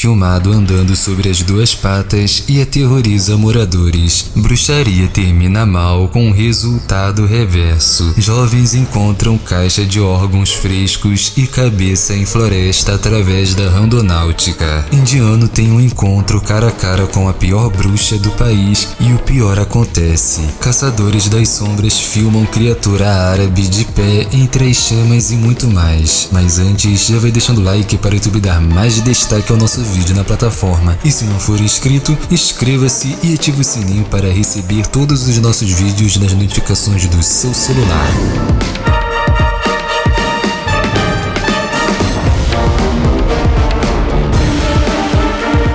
filmado andando sobre as duas patas e aterroriza moradores. Bruxaria termina mal com um resultado reverso. Jovens encontram caixa de órgãos frescos e cabeça em floresta através da randonáutica. Indiano tem um encontro cara a cara com a pior bruxa do país e o pior acontece. Caçadores das sombras filmam criatura árabe de pé entre as chamas e muito mais. Mas antes, já vai deixando like para o YouTube dar mais destaque ao nosso vídeo na plataforma. E se não for inscrito, inscreva-se e ative o sininho para receber todos os nossos vídeos nas notificações do seu celular.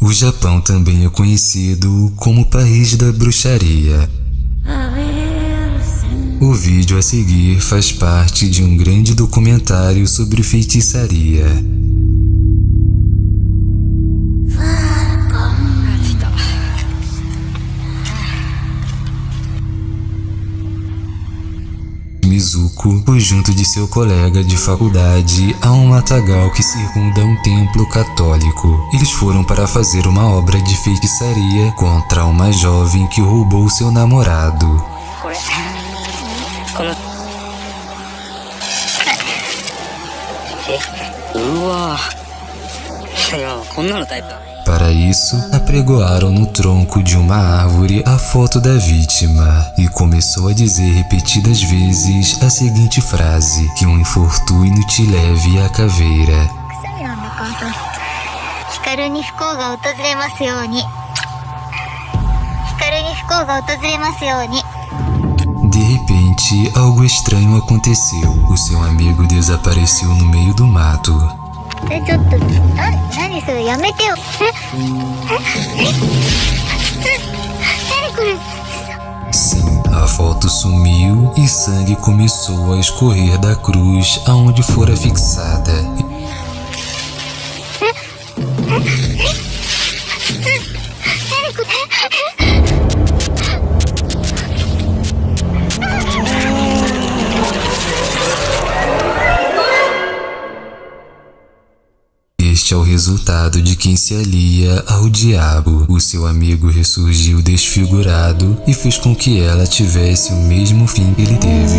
O Japão também é conhecido como país da bruxaria. O vídeo a seguir faz parte de um grande documentário sobre feitiçaria. Mizuko foi junto de seu colega de faculdade a um matagal que circunda um templo católico. Eles foram para fazer uma obra de feitiçaria contra uma jovem que roubou seu namorado. Para isso, apregoaram no tronco de uma árvore a foto da vítima e começou a dizer repetidas vezes a seguinte frase: Que um infortúnio te leve à caveira. De repente, algo estranho aconteceu. O seu amigo desapareceu no meio do mato. えちょっとな何それやめてよええええ何これ Sim, a foto sumiu e sangue começou a escorrer da cruz aonde fora fixada. Este é o resultado de quem se alia ao diabo. O seu amigo ressurgiu desfigurado e fez com que ela tivesse o mesmo fim que ele teve.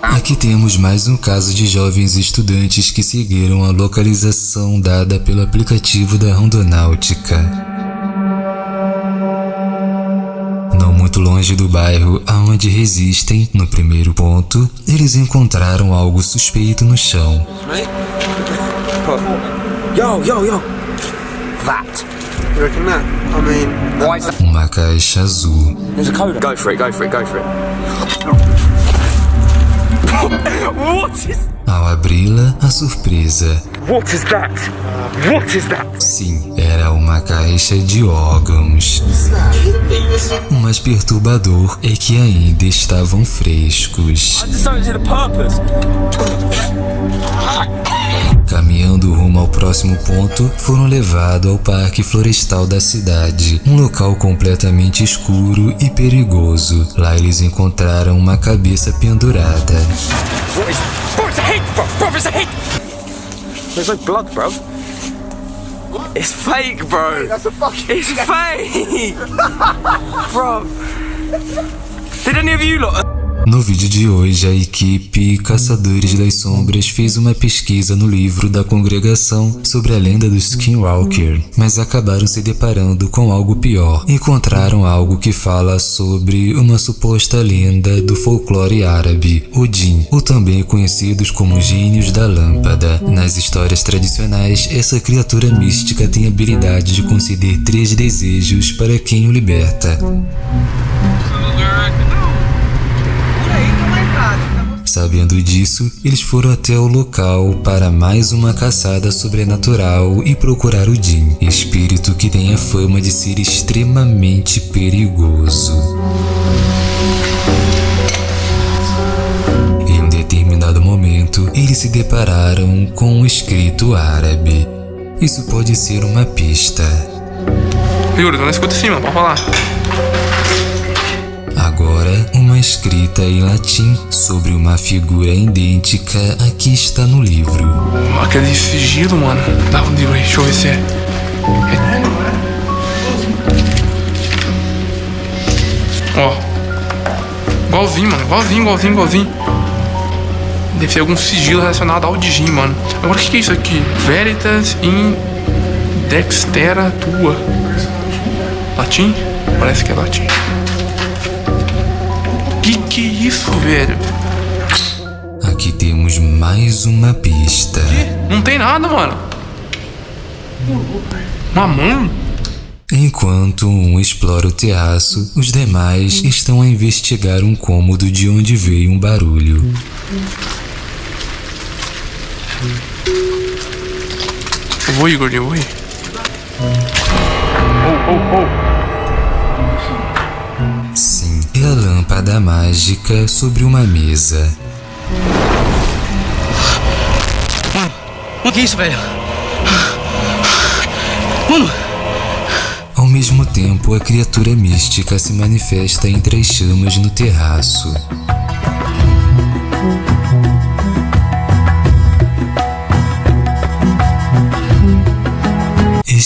Aqui temos mais um caso de jovens estudantes que seguiram a localização dada pelo aplicativo da Rondonáutica. Muito longe do bairro aonde resistem, no primeiro ponto, eles encontraram algo suspeito no chão. Yo, yo, yo. That. You reckon that? I mean, why is that? Uma caixa azul. There's a code. Go for it, go for it, go for it. what is. Ao abri-la, a surpresa. What is that? What is that? Sim, era uma caixa de órgãos. O mais perturbador é que ainda estavam frescos. I just Caminhando rumo ao próximo ponto, foram levados ao Parque Florestal da cidade, um local completamente escuro e perigoso. Lá eles encontraram uma cabeça pendurada. It's. There's no blood, bro. Fake, bro. That's a fucking. It's fake, bro. Did any of you lot? No vídeo de hoje, a equipe Caçadores das Sombras fez uma pesquisa no livro da congregação sobre a lenda do Skinwalker, mas acabaram se deparando com algo pior. Encontraram algo que fala sobre uma suposta lenda do folclore árabe, Odin, ou também conhecidos como gênios da lâmpada. Nas histórias tradicionais, essa criatura mística tem a habilidade de conceder três desejos para quem o liberta. Sabendo disso, eles foram até o local para mais uma caçada sobrenatural e procurar o Jin, espírito que tem a fama de ser extremamente perigoso. Em um determinado momento, eles se depararam com um escrito árabe. Isso pode ser uma pista. Yuri, na escuta sim, mano, pode falar. Agora, uma escrita em latim sobre uma figura idêntica a que está no livro. Aquele sigilo, mano. Dá um livro aí, deixa eu ver se é. é. Ó. Igualzinho, mano. Igualzinho, igualzinho, igualzinho. Deve ser algum sigilo relacionado ao Digim, mano. Agora, o que, que é isso aqui? Veritas in Dextera Tua. Latim? Parece que é latim. Que que é isso, velho? Aqui temos mais uma pista. Não tem nada, mano. Uma mão? Enquanto um explora o terraço, os demais estão a investigar um cômodo de onde veio um barulho. Eu vou, Igor, eu vou ir. Sim, a lâmpada mágica sobre uma mesa. O que é isso, velho? Mano, Ao mesmo tempo, a criatura mística se manifesta entre as chamas no terraço.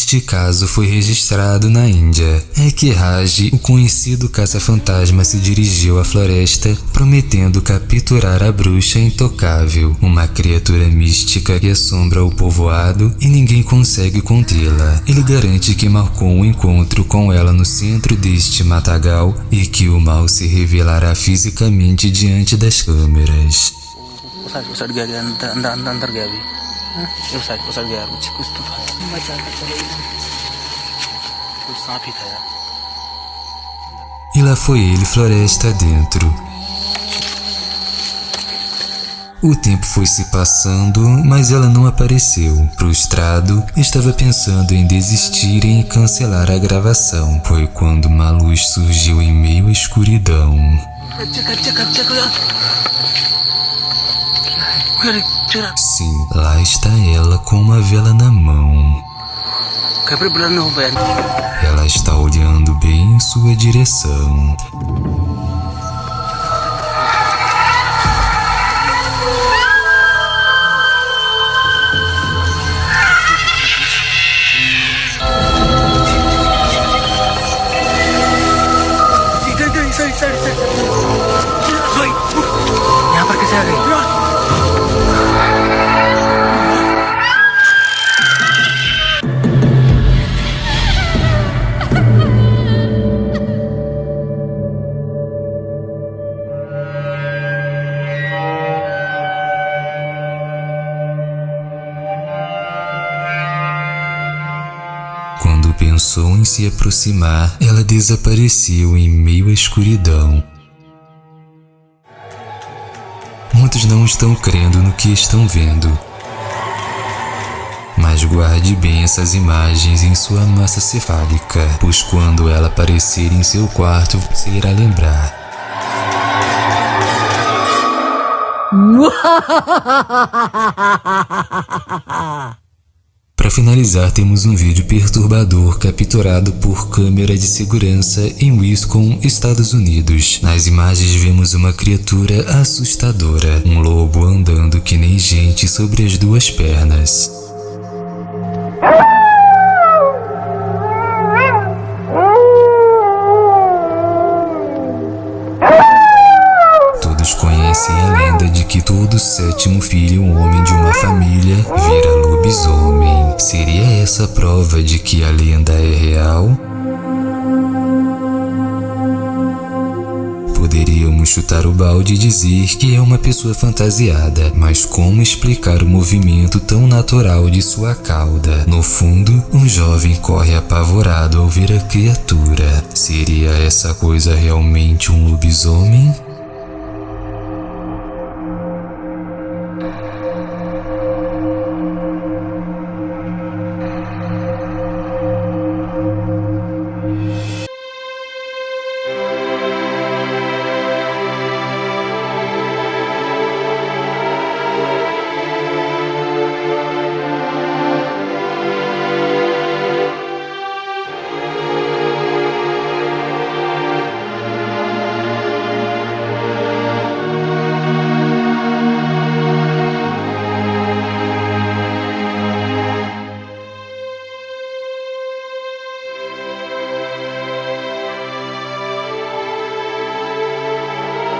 Este caso foi registrado na Índia. É que Raj, o conhecido caça-fantasma, se dirigiu à floresta prometendo capturar a bruxa intocável, uma criatura mística que assombra o povoado e ninguém consegue contê-la. Ele garante que marcou um encontro com ela no centro deste matagal e que o mal se revelará fisicamente diante das câmeras. usah usah digali antar antar antar antar gabi. usah usah digali कुछ कुछ तो था मजा कुछ सांप ही था यार E lá foi ele floresta dentro. O tempo foi se passando, mas ela não apareceu. Frustrado, estava pensando em desistir e em cancelar a gravação. Foi quando uma luz surgiu em meio à escuridão. Sim, lá está ela com uma vela na mão. Ela está olhando bem em sua direção. sorry, sorry, sorry conseguem. Quando pensou em se aproximar, ela desapareceu em meio à escuridão. Muitos não estão crendo no que estão vendo. Mas guarde bem essas imagens em sua massa cefálica, pois quando ela aparecer em seu quarto, você irá lembrar. Para finalizar, temos um vídeo perturbador capturado por câmera de segurança em Wisconsin, Estados Unidos. Nas imagens vemos uma criatura assustadora, um lobo andando que nem gente sobre as duas pernas. Todos conhecem a lenda de que todo sétimo filho, um homem de uma família, vira lobisomem. Seria essa prova de que a lenda é real? Poderíamos chutar o balde e dizer que é uma pessoa fantasiada, mas como explicar o movimento tão natural de sua cauda? No fundo, um jovem corre apavorado ao ver a criatura. Seria essa coisa realmente um lobisomem?